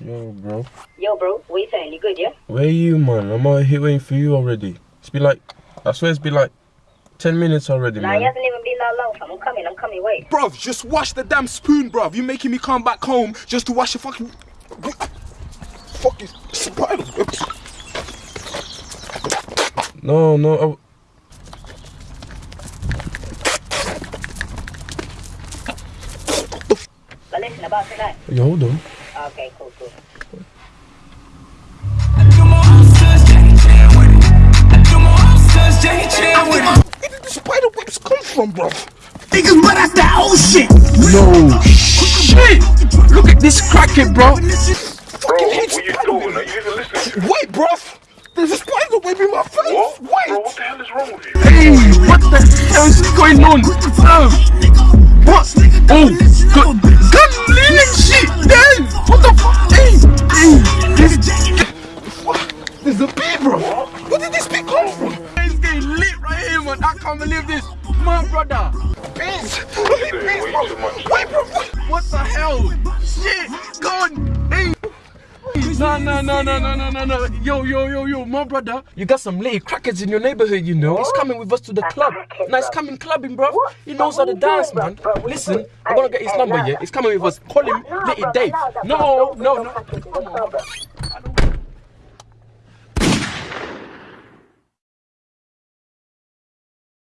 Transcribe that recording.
Yo, bro. Yo, bro, what you saying? You good, yeah? Where you, man? I'm out here waiting for you already. It's been like, I swear it's been like 10 minutes already, Nah, man. it hasn't even been that long, fam. I'm coming, I'm coming, wait. Bruv, just wash the damn spoon, bruv. You making me come back home just to wash your fucking. Fucking spider webs. No, no. I... But listen, about tonight. Yo, hold on. Okay, cool, cool. Where did the spider webs come from, bruv? Niggas, but that's that old. No shit! Look at this crackhead, bro. Bro, Fucking hate you doing? Are you even listening? Wait, bruv. There's a spider web in my face. What? Bro, what the hell is wrong with you? Hey, what the hell is going on? Um, what? Oh, gun this, what? There's a bee, bro. Where did this bee come from? It's getting lit right here, man. I can't believe this. My brother. Bees. Bees, bro. Wait, bro. What? The hell? Shit. No, no, no, no, no, no, no, no. Yo, yo, yo, yo, my brother. You got some lady crackers in your neighborhood, you know. He's coming with us to the club. Now he's coming clubbing, bro. He knows how to dance, man. Listen, I'm gonna get his number, yeah? He's coming with us. Call him Litty Dave. No, no, no. On.